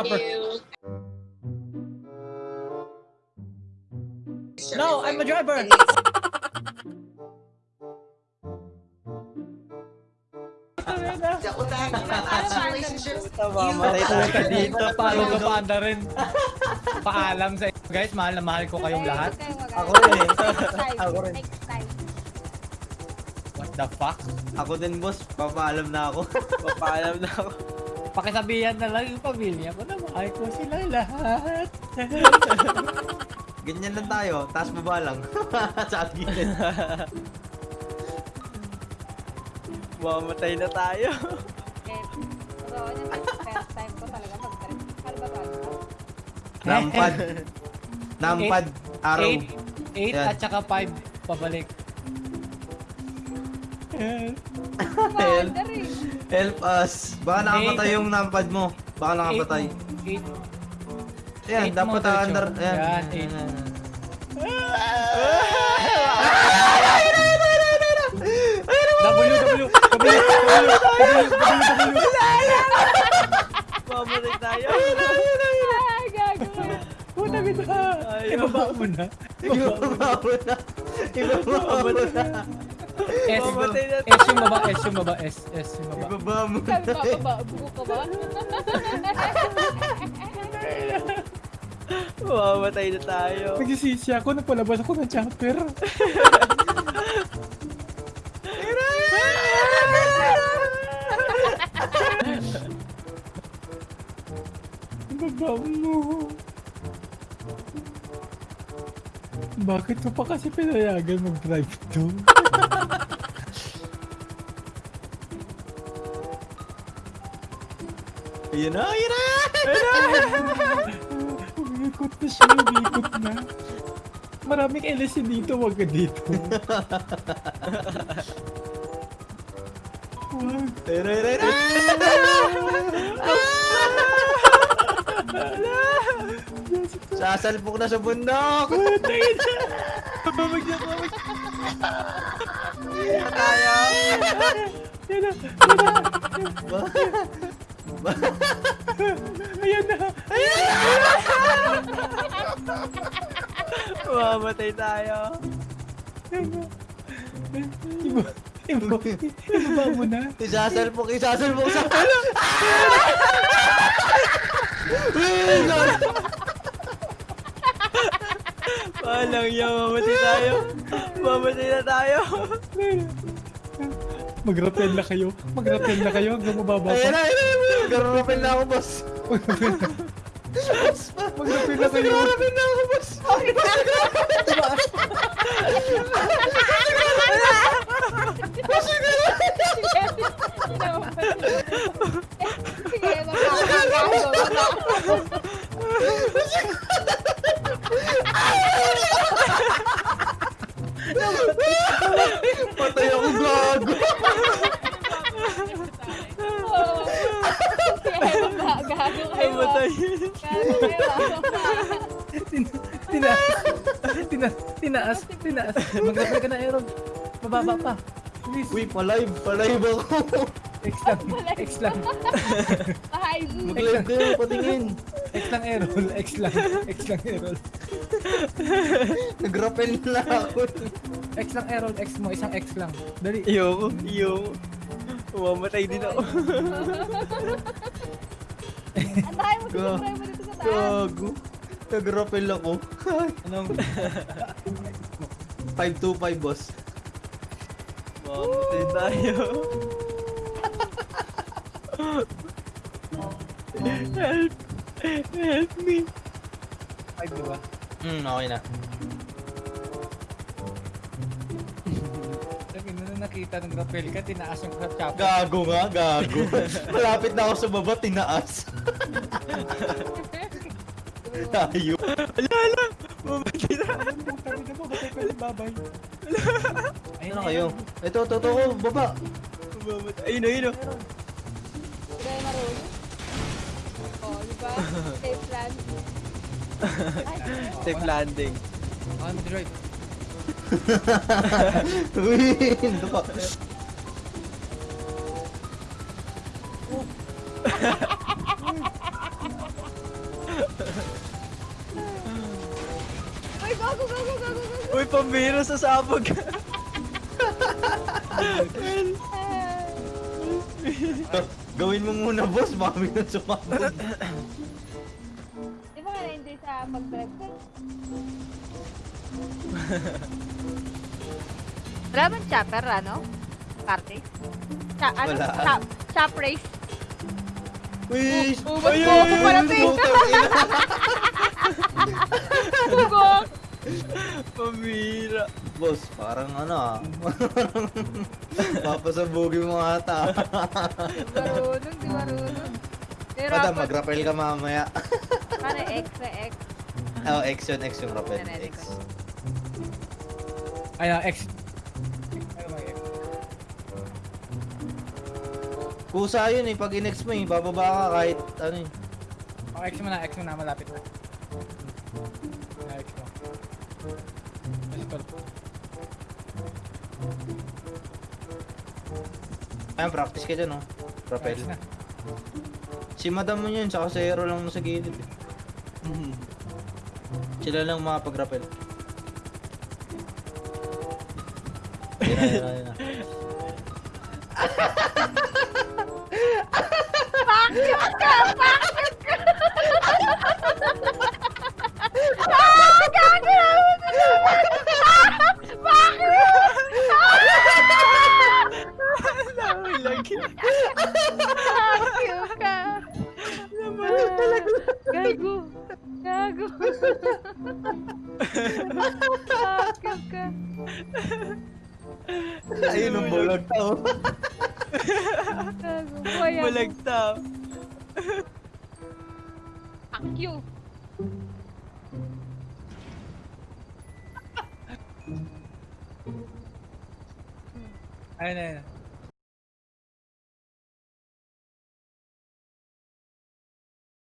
chopper. No, I'm a driver. Mamamatay tayo Puta dito, dito. follow ka panda rin. Paalam sa inyo guys, mahal na mahal ko kayong lahat. Ako rin eh. Ako rin. What the fuck? Ako din boss, papaalam na ako. papaalam na ako. Pakisabihan na lang yung pamilya ko na mahal ko sila lahat. Ganyan lang tayo, taas baba lang. Sa gilid. Mamamatay na tayo. Eh, pero yun yung first time ko talaga mag-trip. Ano ba to? Nampad. Nampad. Araw. 8, 8 Yan. at saka 5 pabalik. Commander eh. Help us. Baka nakapatay yung nampad mo. Baka nakapatay. 8 Ayan, Eight dapat mo, under. Ayan. Yan, eight. W, W, W, W, W, W. Mamatay tayo. Ah, gago. Puta kita. Ibaba mo na. Ibaba mo na. Ibaba mo na. S, Mamatay na S yung baba, S yung baba, S, S yung baba. Ibaba mo na. Sabi ba, baba, buko ka ba? Mamamatay na tayo. Nagsisisi ako, nagpalabas ako ng chopper. Ibaba mo. Bakit ko pa kasi pinayagan mag-drive to? Ayun na, ayun na! Umikot na siya, umikot na. Maraming LSC dito, wag ka dito. Wag. Ayun na, ayun na, na! Sasalpok na sa bundok! Babag na, babag. Tayo! Yan na, ayan na. Mamamatay tayo. Ayan na. Iba, iba, ibaba mo na. Isasalpok, isasalpok sa... Walang yan, mamatay tayo. Mamatay na tayo. Mag-rappel na kayo. Mag-rappel na kayo hanggang mababa Ayun pa. na, ayun na. Garurapin na ako, boss. Mag-rappel na kayo. Garurapin na ako, boss. Sige, magkakago. Patay magkakago kayo. Namatay. Gago kayo. Tin- Tinaas. Tinaas. Mag-rappel ka na, Aaron. Mababa pa. Please. Uy, palive. Palive ako. X lang. X lang. Ay, boo. Mag-live kayo, patingin. X lang, Aaron. X lang. X lang, Aaron. Nagrapel na ako. X lang, Aaron. X mo. Isang X lang. Dali. Iyo, iyo. Umamatay din ako. Ang dahil mo sinubray mo dito sa taas. Gago. Nagrapel ako. Anong... 525, boss. Mamatay tayo. Help! Help me! Five, diba? Hmm, okay na. Sabi na nakita ng rappel ka, tinaas yung chopper. Gago nga, gago. Malapit na ako sa baba, tinaas. Tayo. Ala, ala! Mamatay na. Sabi na mo, batay ka babay. Ayun na kayo. Ito, ito, ito ko, baba. Mamatay. Ayun, ayun. Hindi kayo marunong. Oh, di ba? Safe land. Safe landing. On the right. Win! Uy, go, go, go, go, go, go, go! Uy, pambiro sa sabog! Gawin mo muna, boss. Mami na sumabog. Ba ka sa ko? Wala bang chopper, ano? Karte? Cha ano? Wala. Chop, chop race? Uy! Ba't po ako parating? Putang ina. Bugok! pambihira. Boss, parang ano ah. Papasabugin mo ata. Marunong, di marunong. Pero Madam, mag-rappel ka mamaya. X na X. Oh, X yun, X yung. Ready X. Ay, ah, X. Kusa yun eh, pag in-X mo eh, bababa ka kahit ano eh. Oh, X mo na, X mo na, malapit mo. Ah, mo. Tol. Ayan, practice ka dyan oh. Rappel. Si madam mo yun, saka si Hero lang mo sa gilid eh. Sila lang makapag-rappel. Yun na, yun na, yun na. Gago Gago! Gago ka! Ayun ang bulag tao. Gago! Buhay ako. Balagta. Akyo! Ayun ayun.